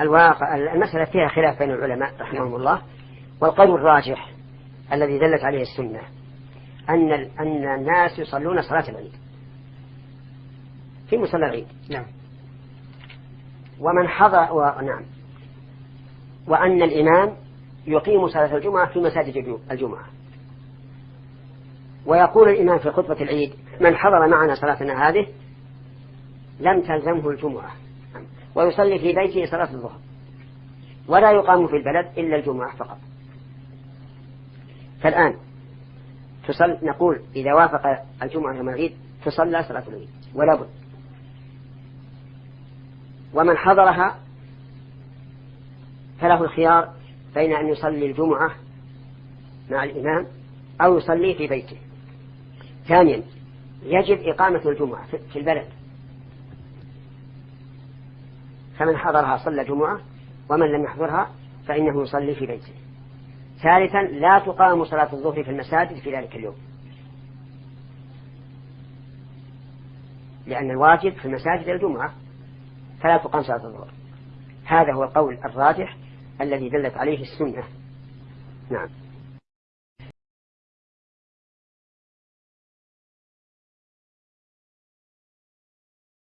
الواقع المسألة فيها خلاف بين العلماء رحمهم الله. والقول الراجح الذي دلت عليه السنة أن أن الناس يصلون صلاة العيد في مصلى العيد. نعم. ومن حضر و... نعم. وأن الإمام يقيم صلاة الجمعة في مساجد الجمعة. ويقول الإمام في خطبة العيد من حضر معنا صلاتنا هذه لم تلزمه الجمعة. ويصلي في بيته صلاة الظهر. ولا يقام في البلد إلا الجمعة فقط. فالآن تصل نقول إذا وافق الجمعة يوم العيد تصلى صلاة العيد ولا بد. ومن حضرها فله الخيار بين أن يصلي الجمعة مع الإمام أو يصلي في بيته. ثانيا يجب إقامة الجمعة في البلد. فمن حضرها صلى جمعة ومن لم يحضرها فإنه يصلي في بيته. ثالثا لا تقام صلاة الظهر في المساجد في ذلك اليوم. لأن الواجب في المساجد الجمعة فلا تقام صلاة الظهر. هذا هو القول الراجح الذي دلت عليه السنة. نعم.